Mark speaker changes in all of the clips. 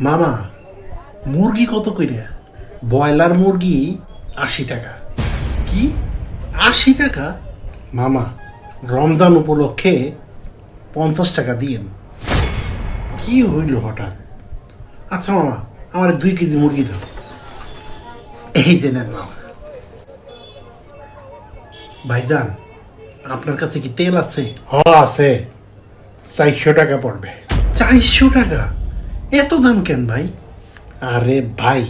Speaker 1: মামা, মুরগি কত কইরা? ব্রয়লার মুরগি আশি টাকা। কি? আশি টাকা? মামা, রমজান উপলক্ষে পঞ্চাশ টাকা দিয়েন। কি হইল হঠাৎ? আচ্ছা মামা, আমার দুই কেজি মুরগি দাও। এই যে নেন মামা। ভাইজান, আপনার কাছে কি তেল আছে? হ, আছে। চারশো টাকা পড়বে। চারশো টাকা? এত দাম কেন ভাই? আরে ভাই,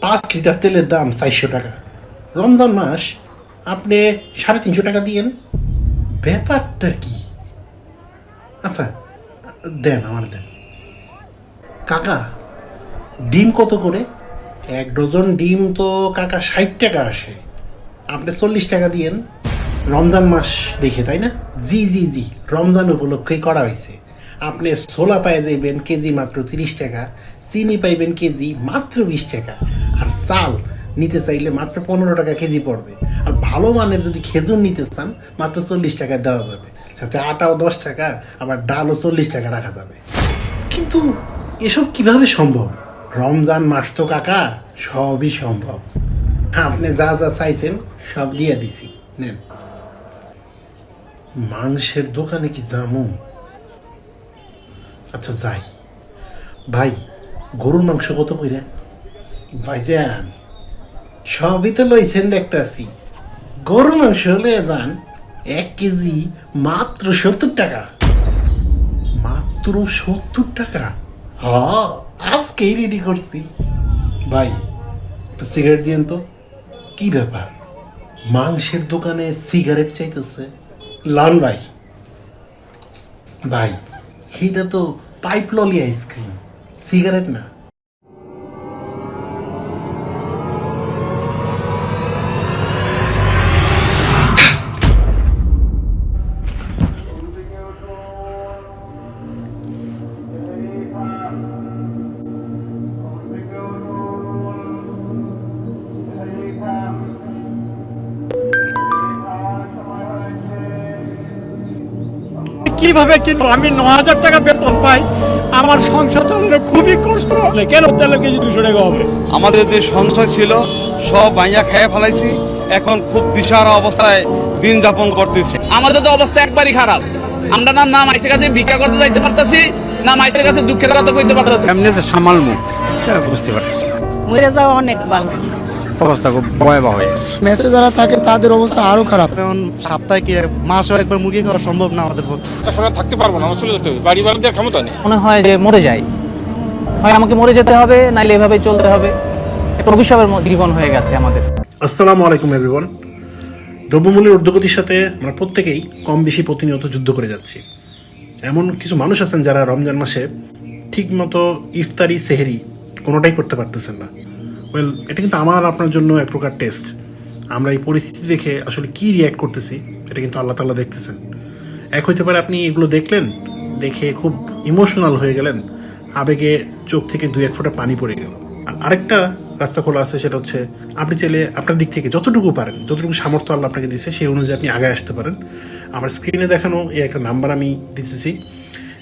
Speaker 1: পাঁচ লিটার তেলের দাম চারশো টাকা। রমজান মাস, আপনি সাড়ে তিনশো টাকা দিয়েন ব্যাপারটা কি? আচ্ছা দেন, আমার দেন। কাকা, ডিম কত করে? এক ডজন ডিম তো কাকা ষাট টাকা আসে। আপনি চল্লিশ টাকা দিয়েন রমজান মাস দেখে, তাই না? জি জি জি, রমজান উপলক্ষেই করা হয়েছে। আপনি ছোলা পাই যাইবেন কেজি মাত্র তিরিশ টাকা, চিনি পাইবেন কেজি মাত্র বিশ টাকা। আর চাল নিতে চাইলে মাত্র পনেরো টাকা কেজি পড়বে। আর ভালো মানের যদি খেজুর নিতে চান, মাত্র চল্লিশ টাকা দেওয়া যাবে। সাথে আটাও দশ টাকা, আবার ডালও চল্লিশ টাকা রাখা যাবে। কিন্তু এসব কীভাবে সম্ভব? রমজান মাস তো কাকা, সবই সম্ভব। আপনি যা যা চাইছেন, সব দিয়ে দিছি। নেন। মাংসের দোকানে কি জামু? আচ্ছা যাই। ভাই, গরুর মাংস কত কইরা? ভাইজান সবই তো লইছেন দেখতেছি। গরুর মাংস হলে যান, এক কেজি মাত্র সত্তর টাকা। মাত্র সত্তর টাকা? হ, আজকেই রেডি করছি। ভাই সিগারেট দিয়েন তো। কি ব্যাপার? মাংসের দোকানে সিগারেট চাইতেছে। লাল ভাই। ভাই এটা তো পাইপ ললি আইসক্রিম সিগারেট না
Speaker 2: কীভাবে কিনবো? আমি ন হাজার টাকা বেতন পাই। আমার সংসার চালানো খুবই কষ্ট। কেন তেলের কেজি দুশো টাকা হবে?
Speaker 3: আমাদের যে সংশয় ছিল সব ভাইয়া খেয়ে ফেলাইছি। এখন খুব দিশারা অবস্থায় দিন যাপন করতেছি।
Speaker 4: আমাদের তো অবস্থা একবারই খারাপ। আমরা না না মাইসের কাছে ভিক্ষা করতে যাইতে পারতাছি না মাইসের কাছে দুঃখের কথা কইতে পারতাছি।
Speaker 2: এমনি যে সামালমু বুঝতে পারতেছি
Speaker 5: মরে যাওয়া অনেক ভালো।
Speaker 2: অবস্থা খুব ভয়াবহ হয়ে গেছে।
Speaker 6: মেসে যারা থাকে তাদের অবস্থা আরও খারাপ।
Speaker 7: এখন সপ্তাহে কি মাসও একবার মুরগি খাওয়া সম্ভব না আমাদের পক্ষে?
Speaker 8: সরকার থাকতে পারব না আমার চলে যেতে হবে। বাড়ি বাড়ি দেওয়ার ক্ষমতা নেই।
Speaker 9: মনে হয় যে মরে যাই। হয় আমাকে মরে যেতে হবে নাইলে এভাবে চলতে হবে। একটা অভিশাপের জীবন হয়ে গেছে আমাদের।
Speaker 1: আসসালামু আলাইকুম এভরিওয়ান দ্রব্যমূল্যের ঊর্ধ্বগতির সাথে আমরা প্রত্যেকেই কম বেশি প্রতিনিয়ত যুদ্ধ করে যাচ্ছি। এমন কিছু মানুষ আছেন যারা রমজান মাসে ঠিকমতো ইফতারি সেহেরি কোনোটাই করতে পারতেছেন না। ওয়েল এটা কিন্তু আমার, আপনার জন্য এক প্রকার টেস্ট আমরা এই পরিস্থিতি দেখে আসলে কি রিয়্যাক্ট করতেছি, এটা কিন্তু আল্লাহ তাল্লাহ দেখতেছেন। এক হইতে পারে আপনি এগুলো দেখলেন, দেখে খুব ইমোশনাল হয়ে গেলেন, আবেগে চোখ থেকে দুই এক ফোঁটা পানি পড়ে গেল। আর আরেকটা রাস্তা খোলা আছে, সেটা হচ্ছে আপনি চাইলে আপনার দিক থেকে যতটুকু পারেন, যতটুকু সামর্থ্য আল্লাহ আপনাকে দিচ্ছে সেই অনুযায়ী আপনি আগে আসতে পারেন। আমার স্ক্রিনে দেখানো এই একটা নাম্বার আমি দিতেছি।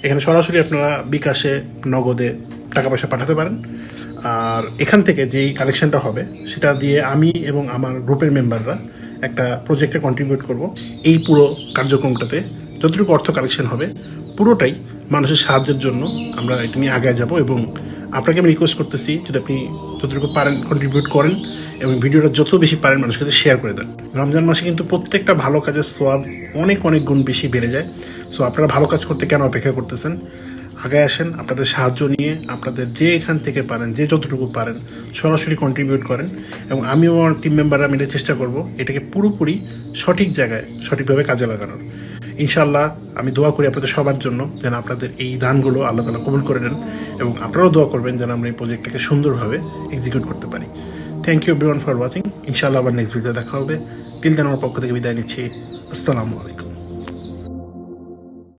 Speaker 1: এখানে সরাসরি আপনারা বিকাশে, নগদে টাকা পয়সা পাঠাতে পারেন। আর এখান থেকে যেই কালেকশনটা হবে, সেটা দিয়ে আমি এবং আমার গ্রুপের মেম্বাররা একটা প্রজেক্টে কন্ট্রিবিউট করব। এই পুরো কার্যক্রমটাতে যতটুকু অর্থ কালেকশন হবে, পুরোটাই মানুষের সাহায্যের জন্য আমরা এটা নিয়ে আগে যাব এবং আপনাকে আমি রিকোয়েস্ট করতেছি যদি আপনি যতটুকু পারেন কন্ট্রিবিউট করেন এবং ভিডিওটা যত বেশি পারেন মানুষের কাছে শেয়ার করে দেন। রমজান মাসে কিন্তু প্রত্যেকটা ভালো কাজের সোয়াব অনেক অনেক গুণ বেশি বেড়ে যায়। সো আপনারা ভালো কাজ করতে কেন অপেক্ষা করতেছেন? আগে আসেন, আপনাদের সাহায্য নিয়ে আপনাদের যে এখান থেকে পারেন, যে যতটুকু পারেন, সরাসরি কন্ট্রিবিউট করেন এবং আমিও আমার টিম মেম্বাররা মিলে চেষ্টা করব এটাকে পুরোপুরি সঠিক জায়গায়, সঠিকভাবে কাজে লাগানোর। ইনশাল্লাহ আমি দোয়া করি আপনাদের সবার জন্য যেন আপনাদের এই দানগুলো আল্লাহ তালা কবুল করে নেন এবং আপনারাও দোয়া করবেন যেন আমরা এই প্রজেক্টটাকে সুন্দরভাবে এক্সিকিউট করতে পারি। Thank you everyone for watching ইনশাল্লাহ আবার নেক্সট ভিডিও দেখা হবে। টিল দেন আমার পক্ষ থেকে বিদায় নিচ্ছি। আসসালামু আলাইকুম।